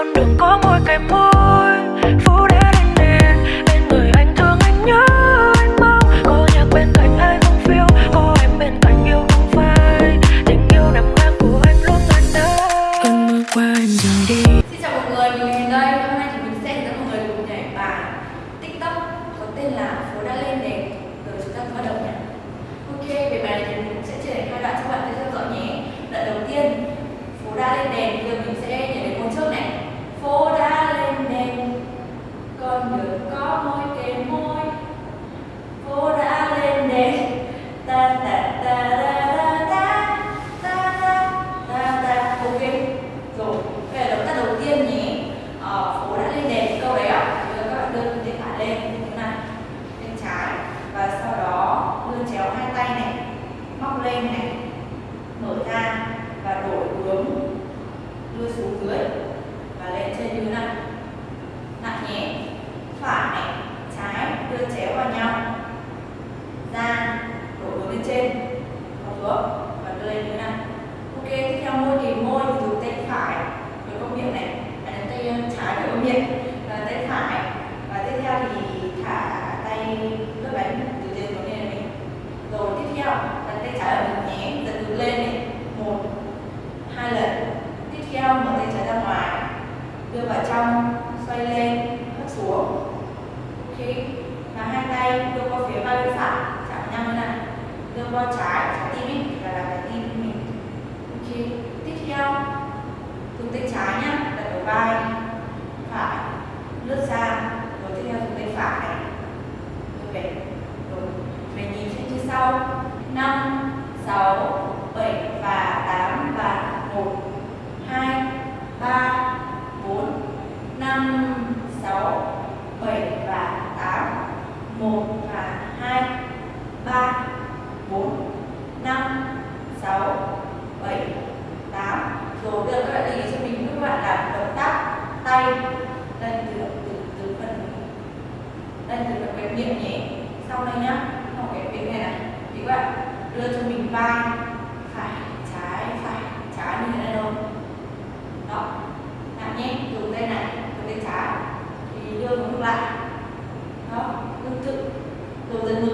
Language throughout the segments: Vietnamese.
con đường có môi cây môi Phú đế lên đèn Bên người anh thương anh nhớ anh mong Có nhạc bên cạnh ai không phiêu Có em bên cạnh yêu không phai Tình yêu nằm ngang của anh luôn ngàn đời Cơn mưa qua em rời đi Xin chào mọi người, mình đây. Hôm nay thì mình sẽ dẫn mọi người cùng nhảy bài TikTok có tên là Phố đã lên đèn. Rồi chúng ta bắt đầu nhé. Ok, về bài này thì mình sẽ chia thành hai đoạn cho bạn theo dõi nhé. Đoạn đầu tiên, phố đã lên đèn. Bây giờ mình sẽ nhảy đến một trước này. Phố đã lên đèn, con đường có môi kề môi. Phố đã lên đèn, ta ta ta ta ta ta ta ta ta. Ok, rồi. Đây là động tác đầu tiên nhé. Ờ, phố đã lên đèn câu đấy ạ. Bây giờ các bạn đưa tay phải lên như thế này, bên trái và sau đó đưa chéo hai tay này, móc lên này, mở ra và đổi hướng đưa xuống dưới và lên trên như thế này. Nặng nhé. Phải này, trái đưa chéo vào nhau. Ra, đổi hướng lên trên, và xuống và đưa lên như thế này. Ok, tiếp theo môi thì môi thì dùng tay phải. Với công miệng này, à, tay ờ, trái với công miệng và tay phải. Và tiếp theo thì thả tay lướt bánh từ trên xuống lên này rồi tiếp theo là tay trái ở mình nhé dần ngược lên này. Một hai lần. Tiếp theo mở tay trái ra ngoài. Đưa vào trong xoay lên hất xuống. Ok. Và hai tay đưa qua phía vai bên phải. Chạm nhau như này đưa bo trái trái tim ấy là làm trái tim của mình. Ok, tiếp theo. Dùng tay trái nhá đặt đầu vai. Phải, lướt ra, rồi tiếp theo dùng tay phải. Ok về rồi. Về nhịp sẽ như sau. Năm, sáu, bảy và tám và một, hai, ba, bốn, năm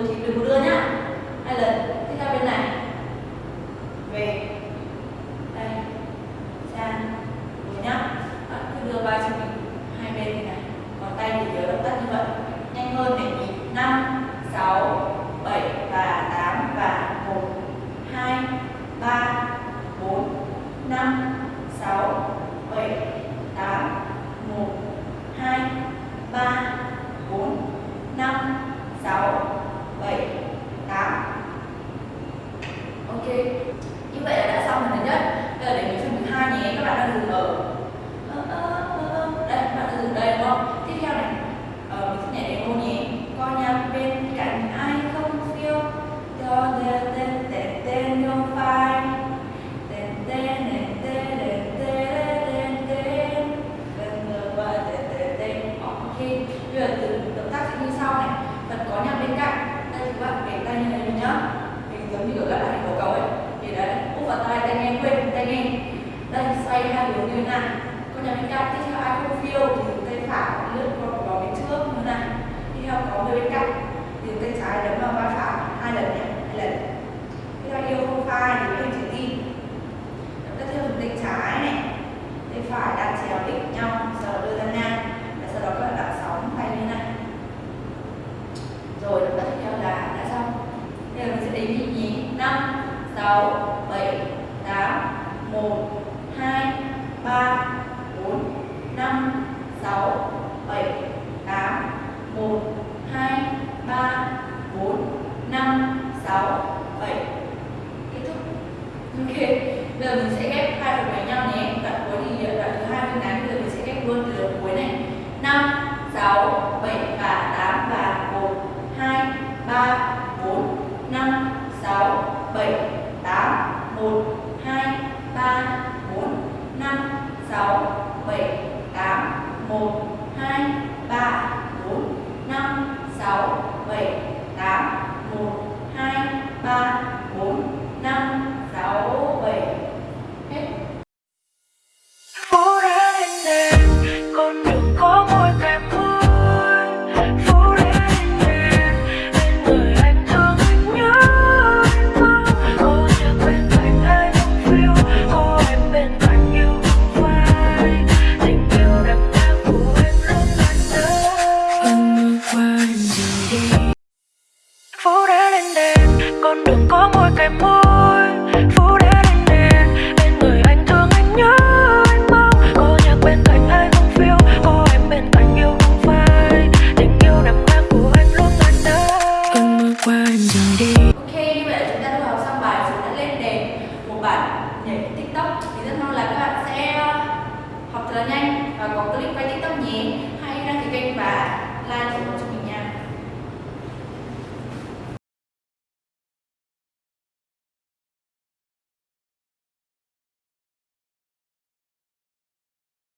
believe in tay nghe quên tay nghe. Đây xoay hai hướng như thế này. Con nhà bên cạnh tiếp theo ai không phiêu thì dùng tay phải lướt qua vào bên trước như thế này. Tiếp theo có người bên cạnh, thì dùng tay trái đấm vào vai phải hai lần nhé, hai lần. Tiếp theo yêu không phai thì với chỉ chữ tim tiếp theo dùng tay trái này. Tay phải đặt chéo đích nhau sau đó đưa ra ngang. Và sau đó các bạn đặt sóng tay như thế này. Rồi tiếp theo là đã xong. Bây giờ mình sẽ đếm nhịp nhí năm, sáu, bảy. 뭐